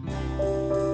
Música